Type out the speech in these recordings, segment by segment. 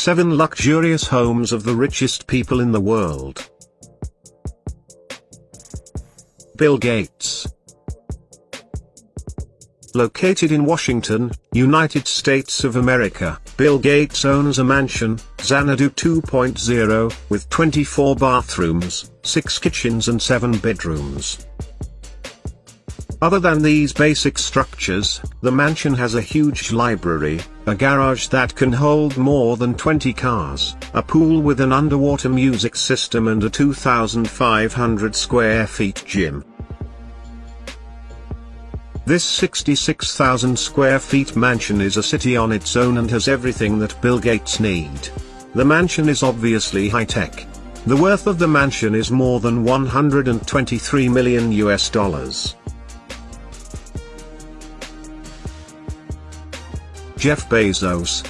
7 luxurious homes of the richest people in the world. Bill Gates Located in Washington, United States of America, Bill Gates owns a mansion, Xanadu 2.0, with 24 bathrooms, 6 kitchens and 7 bedrooms. Other than these basic structures, the mansion has a huge library, a garage that can hold more than 20 cars, a pool with an underwater music system and a 2,500 square feet gym. This 66,000 square feet mansion is a city on its own and has everything that Bill Gates need. The mansion is obviously high-tech. The worth of the mansion is more than 123 million US dollars. Jeff Bezos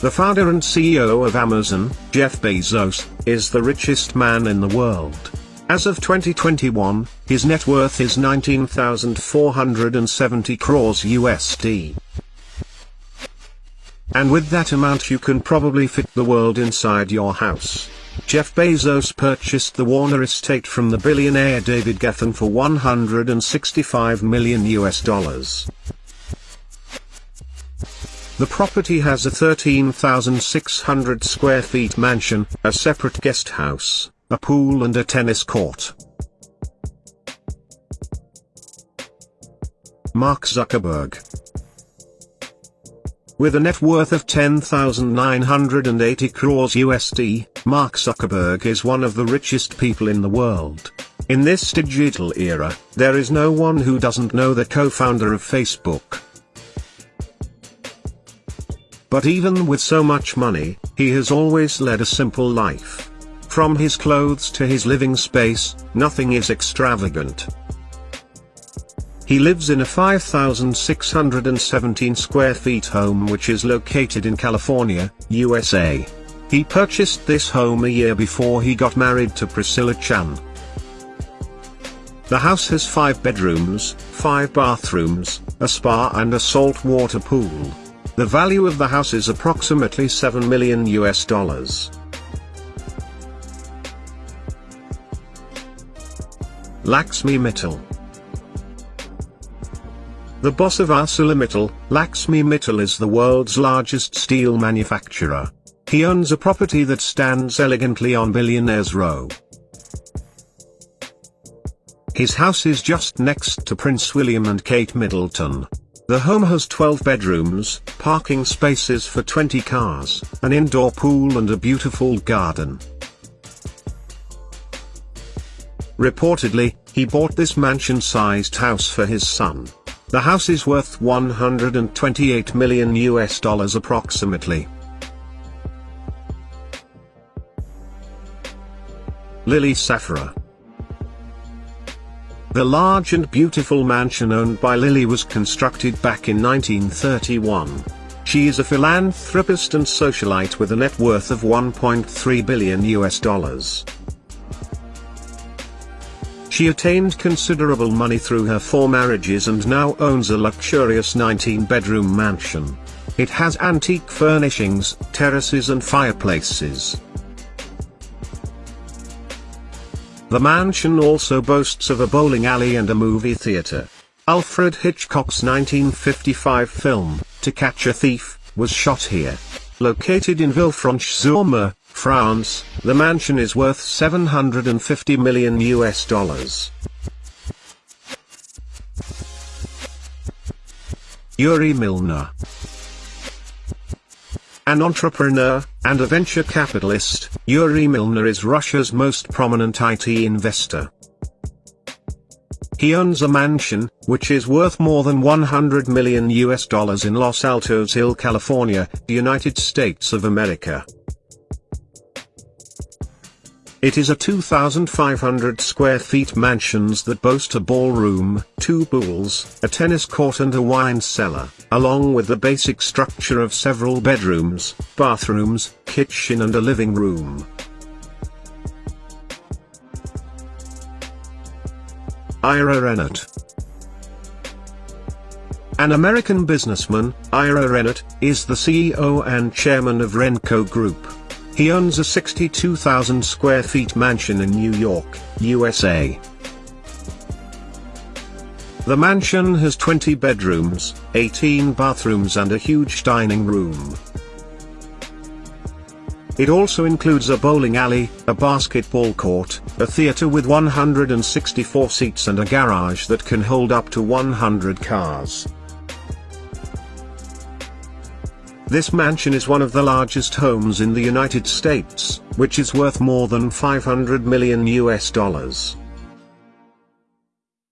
The founder and CEO of Amazon, Jeff Bezos, is the richest man in the world. As of 2021, his net worth is 19,470 crores USD. And with that amount you can probably fit the world inside your house. Jeff Bezos purchased the Warner estate from the billionaire David Geffen for 165 million US dollars. The property has a 13,600 square feet mansion, a separate guest house, a pool and a tennis court. Mark Zuckerberg With a net worth of 10,980 crores USD, Mark Zuckerberg is one of the richest people in the world. In this digital era, there is no one who doesn't know the co-founder of Facebook. But even with so much money, he has always led a simple life. From his clothes to his living space, nothing is extravagant. He lives in a 5,617 square feet home which is located in California, USA. He purchased this home a year before he got married to Priscilla Chan. The house has five bedrooms, five bathrooms, a spa and a saltwater pool. The value of the house is approximately 7 million US dollars. Laxmi Mittal The boss of ArcelorMittal, Laxmi Mittal is the world's largest steel manufacturer. He owns a property that stands elegantly on Billionaires Row. His house is just next to Prince William and Kate Middleton. The home has 12 bedrooms, parking spaces for 20 cars, an indoor pool and a beautiful garden. Reportedly, he bought this mansion-sized house for his son. The house is worth 128 million US dollars approximately. Lily Safra The large and beautiful mansion owned by Lily was constructed back in 1931. She is a philanthropist and socialite with a net worth of 1.3 billion US dollars. She attained considerable money through her four marriages and now owns a luxurious 19-bedroom mansion. It has antique furnishings, terraces and fireplaces. The mansion also boasts of a bowling alley and a movie theater. Alfred Hitchcock's 1955 film, To Catch a Thief, was shot here. Located in Villefranche-sur-Mer, France, the mansion is worth 750 million US dollars. Yuri Milner An entrepreneur, and a venture capitalist, Yuri Milner is Russia's most prominent IT investor. He owns a mansion, which is worth more than 100 million US dollars in Los Altos Hill, California, United States of America. It is a 2,500 square feet mansions that boast a ballroom, two pools, a tennis court and a wine cellar, along with the basic structure of several bedrooms, bathrooms, kitchen and a living room. Ira Rennert An American businessman, Ira Rennert, is the CEO and chairman of Renco Group. He owns a 62,000 square feet mansion in New York, USA. The mansion has 20 bedrooms, 18 bathrooms and a huge dining room. It also includes a bowling alley, a basketball court, a theater with 164 seats and a garage that can hold up to 100 cars. This mansion is one of the largest homes in the United States, which is worth more than 500 million US dollars.